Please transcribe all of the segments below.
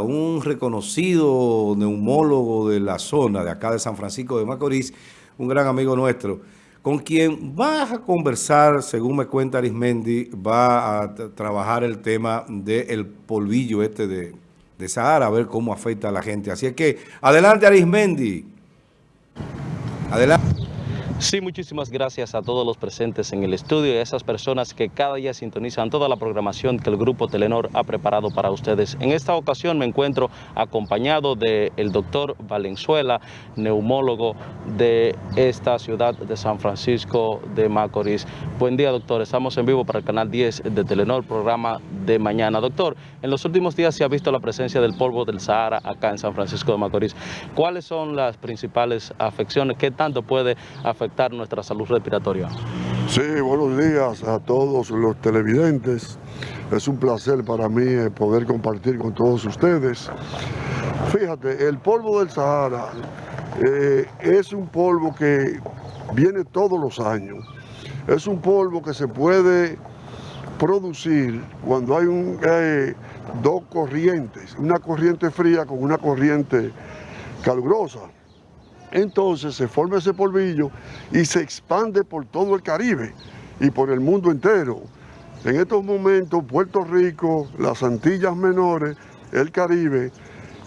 un reconocido neumólogo de la zona de acá de San Francisco de Macorís, un gran amigo nuestro, con quien vas a conversar, según me cuenta Arismendi, va a trabajar el tema del polvillo este de, de Sahara, a ver cómo afecta a la gente. Así es que, adelante Arismendi. Adelante. Sí, muchísimas gracias a todos los presentes en el estudio y a esas personas que cada día sintonizan toda la programación que el Grupo Telenor ha preparado para ustedes. En esta ocasión me encuentro acompañado del doctor Valenzuela, neumólogo de esta ciudad de San Francisco de Macorís. Buen día, doctor. Estamos en vivo para el canal 10 de Telenor, programa de mañana. Doctor, en los últimos días se ha visto la presencia del polvo del Sahara acá en San Francisco de Macorís. ¿Cuáles son las principales afecciones? ¿Qué tanto puede afectar nuestra salud respiratoria. Sí, buenos días a todos los televidentes. Es un placer para mí eh, poder compartir con todos ustedes. Fíjate, el polvo del Sahara eh, es un polvo que viene todos los años. Es un polvo que se puede producir cuando hay un, eh, dos corrientes, una corriente fría con una corriente calurosa. Entonces se forma ese polvillo y se expande por todo el Caribe y por el mundo entero. En estos momentos Puerto Rico, las Antillas Menores, el Caribe,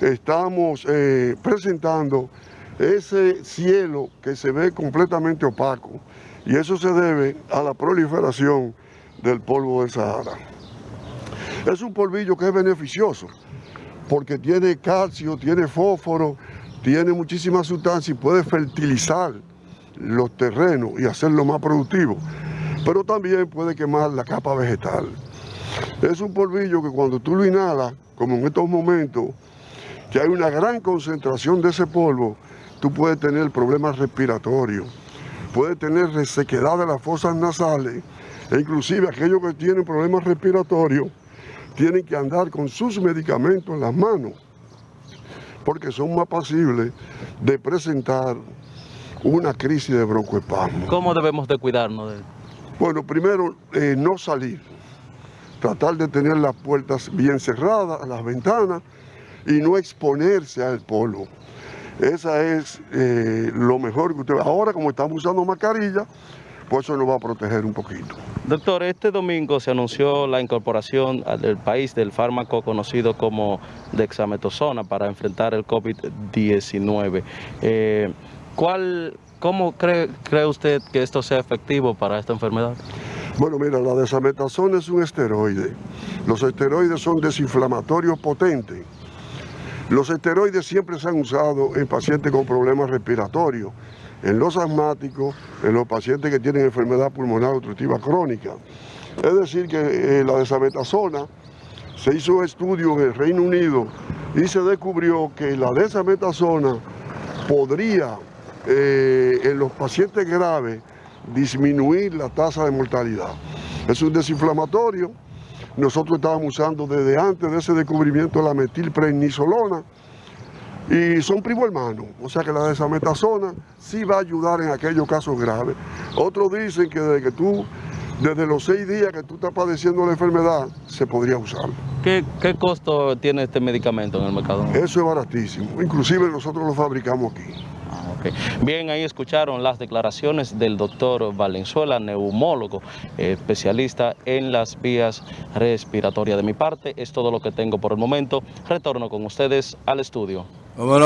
estamos eh, presentando ese cielo que se ve completamente opaco y eso se debe a la proliferación del polvo del Sahara. Es un polvillo que es beneficioso porque tiene calcio, tiene fósforo, tiene muchísima sustancia y puede fertilizar los terrenos y hacerlo más productivo, pero también puede quemar la capa vegetal. Es un polvillo que cuando tú lo inhalas, como en estos momentos, que hay una gran concentración de ese polvo, tú puedes tener problemas respiratorios, puedes tener resequedad de las fosas nasales, e inclusive aquellos que tienen problemas respiratorios tienen que andar con sus medicamentos en las manos porque son más pasibles de presentar una crisis de broncoespasmo. ¿Cómo debemos de cuidarnos de Bueno, primero, eh, no salir. Tratar de tener las puertas bien cerradas, las ventanas, y no exponerse al polvo. Esa es eh, lo mejor que usted... Ahora, como estamos usando mascarilla, pues eso nos va a proteger un poquito. Doctor, este domingo se anunció la incorporación del país del fármaco conocido como dexametasona para enfrentar el COVID-19. Eh, ¿cuál, ¿Cómo cree, cree usted que esto sea efectivo para esta enfermedad? Bueno, mira, la dexametasona es un esteroide. Los esteroides son desinflamatorios potentes. Los esteroides siempre se han usado en pacientes con problemas respiratorios en los asmáticos, en los pacientes que tienen enfermedad pulmonar obstructiva crónica. Es decir, que eh, la desametasona se hizo un estudio en el Reino Unido y se descubrió que la desametasona podría eh, en los pacientes graves disminuir la tasa de mortalidad. Es un desinflamatorio. Nosotros estábamos usando desde antes de ese descubrimiento la metilprednisolona, y son primo hermanos, o sea que la desametasona sí va a ayudar en aquellos casos graves. Otros dicen que desde que tú, desde los seis días que tú estás padeciendo la enfermedad, se podría usar. ¿Qué, qué costo tiene este medicamento en el mercado? Eso es baratísimo, inclusive nosotros lo fabricamos aquí. Ah, Bien, ahí escucharon las declaraciones del doctor Valenzuela, neumólogo, especialista en las vías respiratorias. De mi parte, es todo lo que tengo por el momento. Retorno con ustedes al estudio. Voilà.